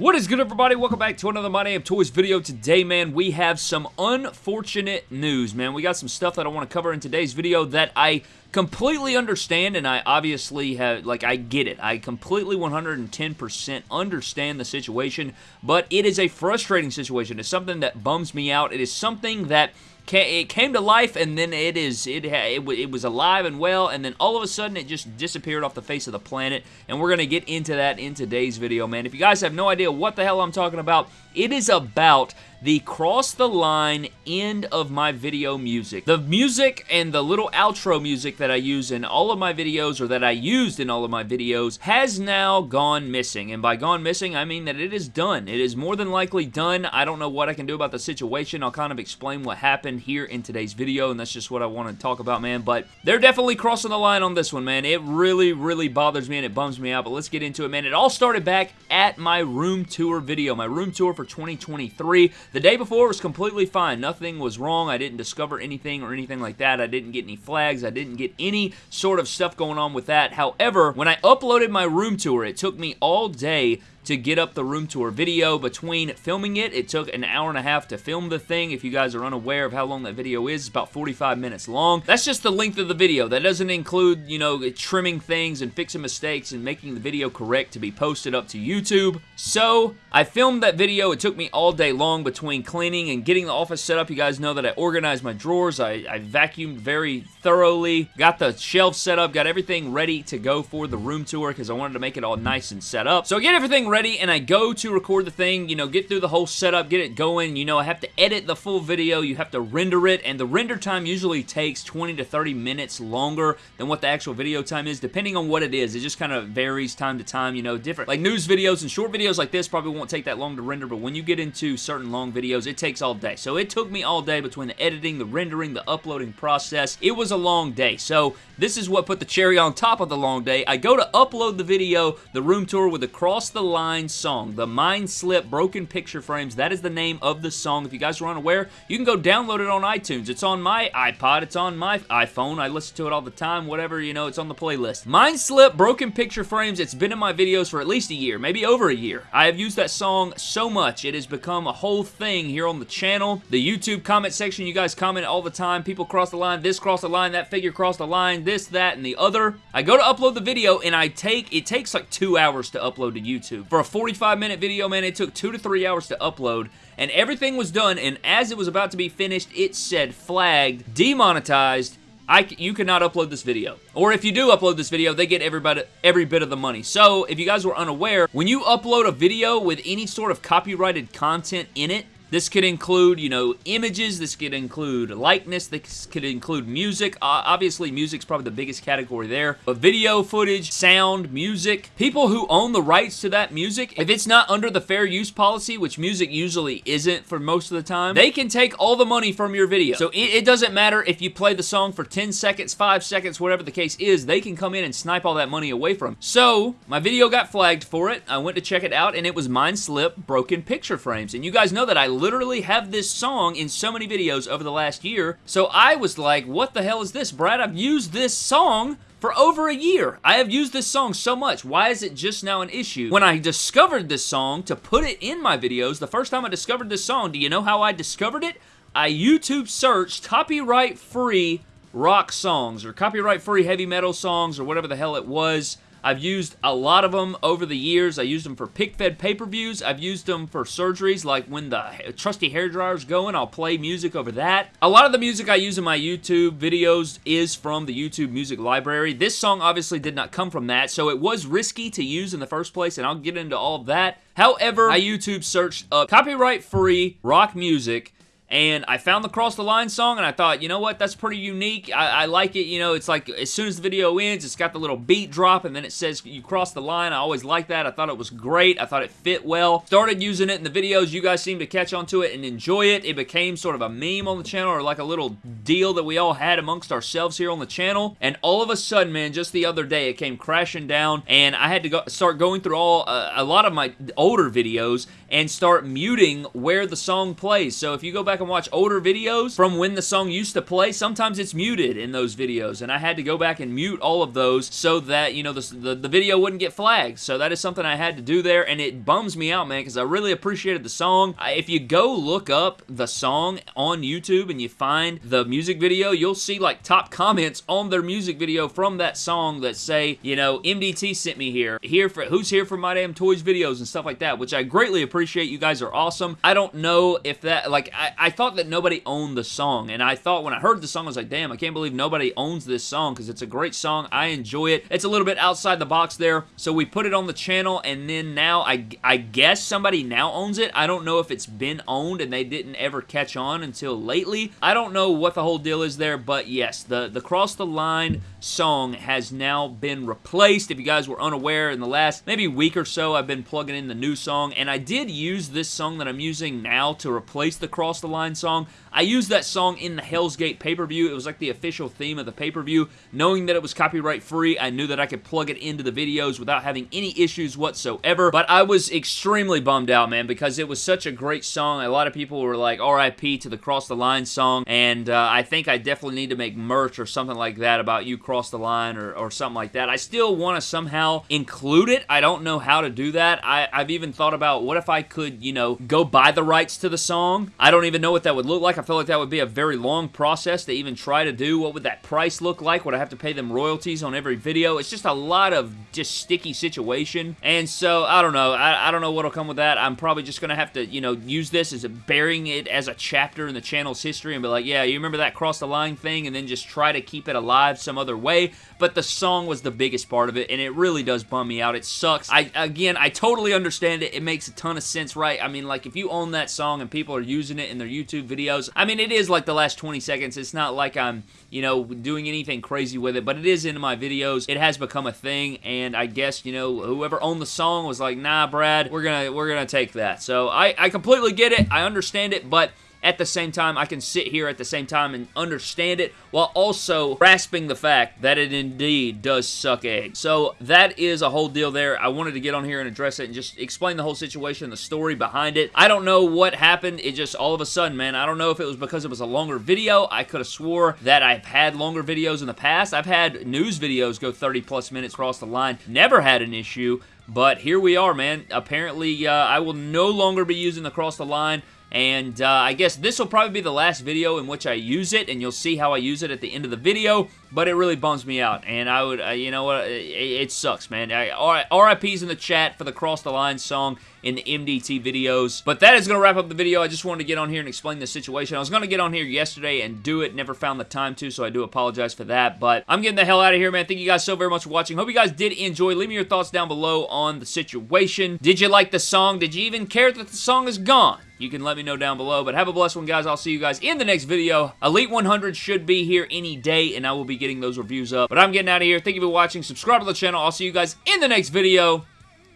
What is good, everybody? Welcome back to another My Damn Toys video. Today, man, we have some unfortunate news, man. We got some stuff that I want to cover in today's video that I completely understand, and I obviously have, like, I get it. I completely 110% understand the situation, but it is a frustrating situation. It's something that bums me out. It is something that it came to life and then it is it, it, it was alive and well and then all of a sudden it just disappeared off the face of the planet and we're going to get into that in today's video man. If you guys have no idea what the hell I'm talking about it is about the cross the line end of my video music. The music and the little outro music that I use in all of my videos or that I used in all of my videos has now gone missing. And by gone missing, I mean that it is done. It is more than likely done. I don't know what I can do about the situation. I'll kind of explain what happened here in today's video and that's just what I want to talk about, man. But they're definitely crossing the line on this one, man. It really, really bothers me and it bums me out, but let's get into it, man. It all started back at my room tour video, my room tour for 2023. The day before was completely fine. Nothing was wrong. I didn't discover anything or anything like that. I didn't get any flags. I didn't get any sort of stuff going on with that. However, when I uploaded my room tour, it took me all day to get up the room tour video. Between filming it, it took an hour and a half to film the thing. If you guys are unaware of how long that video is, it's about 45 minutes long. That's just the length of the video. That doesn't include, you know, trimming things and fixing mistakes and making the video correct to be posted up to YouTube. So, I filmed that video. It took me all day long between cleaning and getting the office set up. You guys know that I organized my drawers. I, I vacuumed very thoroughly, got the shelves set up, got everything ready to go for the room tour because I wanted to make it all nice and set up. So I get everything ready and I go to record the thing, you know, get through the whole setup, get it going. You know, I have to edit the full video. You have to render it, and the render time usually takes 20 to 30 minutes longer than what the actual video time is, depending on what it is. It just kind of varies time to time, you know, different. Like news videos and short videos like this probably won't take that long to render, but when you get into certain long videos, it takes all day. So it took me all day between the editing, the rendering, the uploading process. It was a long day. So this is what put the cherry on top of the long day. I go to upload the video, the room tour with across the Line song, the Mind Slip Broken Picture Frames. That is the name of the song. If you guys are unaware, you can go download it on iTunes. It's on my iPod. It's on my iPhone. I listen to it all the time. Whatever, you know, it's on the playlist. Mind Slip Broken Picture Frames. It's been in my videos for at least a year, maybe over a year. I have used that song so much. It has become a whole thing here on the channel. The YouTube comment section, you guys comment all the time. People cross the line, this cross the line, that figure cross the line, this, that, and the other. I go to upload the video and I take, it takes like two hours to upload to YouTube. For a 45 minute video, man, it took two to three hours to upload and everything was done and as it was about to be finished, it said flagged, demonetized, I, you cannot upload this video. Or if you do upload this video, they get everybody, every bit of the money. So, if you guys were unaware, when you upload a video with any sort of copyrighted content in it, this could include, you know, images. This could include likeness. This could include music. Uh, obviously, music's probably the biggest category there. But video footage, sound, music. People who own the rights to that music, if it's not under the fair use policy, which music usually isn't for most of the time, they can take all the money from your video. So it, it doesn't matter if you play the song for 10 seconds, 5 seconds, whatever the case is, they can come in and snipe all that money away from. So, my video got flagged for it. I went to check it out, and it was Mind Slip Broken Picture Frames. And you guys know that I literally have this song in so many videos over the last year. So I was like, what the hell is this, Brad? I've used this song for over a year. I have used this song so much. Why is it just now an issue? When I discovered this song to put it in my videos, the first time I discovered this song, do you know how I discovered it? I YouTube searched copyright free rock songs or copyright free heavy metal songs or whatever the hell it was. I've used a lot of them over the years. I used them for pick-fed pay-per-views. I've used them for surgeries, like when the trusty hair dryer's going, I'll play music over that. A lot of the music I use in my YouTube videos is from the YouTube music library. This song obviously did not come from that, so it was risky to use in the first place, and I'll get into all of that. However, I YouTube searched up copyright-free rock music, and I found the Cross the Line song, and I thought, you know what, that's pretty unique. I, I, like it, you know, it's like as soon as the video ends, it's got the little beat drop, and then it says you cross the line. I always like that. I thought it was great. I thought it fit well. Started using it in the videos. You guys seem to catch on to it and enjoy it. It became sort of a meme on the channel, or like a little deal that we all had amongst ourselves here on the channel, and all of a sudden, man, just the other day, it came crashing down, and I had to go start going through all uh, a lot of my older videos and start muting where the song plays. So if you go back and watch older videos from when the song used to play, sometimes it's muted in those videos, and I had to go back and mute all of those so that, you know, the, the, the video wouldn't get flagged. So that is something I had to do there, and it bums me out, man, because I really appreciated the song. If you go look up the song on YouTube and you find the music video, you'll see, like, top comments on their music video from that song that say, you know, MDT sent me here. Here for Who's here for My Damn Toys videos and stuff like that, which I greatly appreciate. Appreciate you guys are awesome. I don't know if that, like, I, I thought that nobody owned the song, and I thought when I heard the song, I was like, damn, I can't believe nobody owns this song because it's a great song. I enjoy it. It's a little bit outside the box there, so we put it on the channel, and then now I, I guess somebody now owns it. I don't know if it's been owned and they didn't ever catch on until lately. I don't know what the whole deal is there, but yes, the, the Cross the Line song has now been replaced. If you guys were unaware, in the last maybe week or so, I've been plugging in the new song, and I did use this song that I'm using now to replace the Cross the Line song. I used that song in the Hell's Gate pay-per-view. It was like the official theme of the pay-per-view. Knowing that it was copyright free, I knew that I could plug it into the videos without having any issues whatsoever. But I was extremely bummed out, man, because it was such a great song. A lot of people were like, RIP to the Cross the Line song, and uh, I think I definitely need to make merch or something like that about you cross the line or, or something like that. I still want to somehow include it. I don't know how to do that. I, I've even thought about what if I could, you know, go buy the rights to the song. I don't even know what that would look like. I feel like that would be a very long process to even try to do. What would that price look like? Would I have to pay them royalties on every video? It's just a lot of just sticky situation. And so, I don't know. I, I don't know what'll come with that. I'm probably just going to have to, you know, use this as a burying it as a chapter in the channel's history and be like, yeah, you remember that cross the line thing? And then just try to keep it alive some other way. But the song was the biggest part of it, and it really does bum me out. It sucks. I Again, I totally understand it. It makes a ton of sense, right? I mean, like, if you own that song and people are using it in their YouTube videos, I mean, it is like the last 20 seconds. It's not like I'm, you know, doing anything crazy with it, but it is in my videos. It has become a thing, and I guess, you know, whoever owned the song was like, nah, Brad, we're gonna, we're gonna take that. So I, I completely get it. I understand it, but at the same time, I can sit here at the same time and understand it while also grasping the fact that it indeed does suck eggs. So that is a whole deal there. I wanted to get on here and address it and just explain the whole situation, the story behind it. I don't know what happened. It just all of a sudden, man, I don't know if it was because it was a longer video. I could have swore that I've had longer videos in the past. I've had news videos go 30 plus minutes across the line. Never had an issue. But here we are, man. Apparently, uh, I will no longer be using the cross the line and uh, I guess this will probably be the last video in which I use it, and you'll see how I use it at the end of the video, but it really bums me out, and I would, uh, you know what, it, it, sucks, man. I, RIP's in the chat for the Cross the Line song in the MDT videos, but that is going to wrap up the video. I just wanted to get on here and explain the situation. I was going to get on here yesterday and do it, never found the time to, so I do apologize for that, but I'm getting the hell out of here, man. Thank you guys so very much for watching. Hope you guys did enjoy. Leave me your thoughts down below on the situation. Did you like the song? Did you even care that the song is gone? You can let me know down below. But have a blessed one, guys. I'll see you guys in the next video. Elite 100 should be here any day, and I will be getting those reviews up. But I'm getting out of here. Thank you for watching. Subscribe to the channel. I'll see you guys in the next video,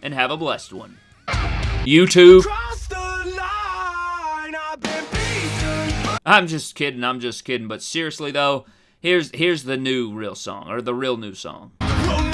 and have a blessed one. YouTube. I'm just kidding. I'm just kidding. But seriously, though, here's here's the new real song, or the real new song. We'll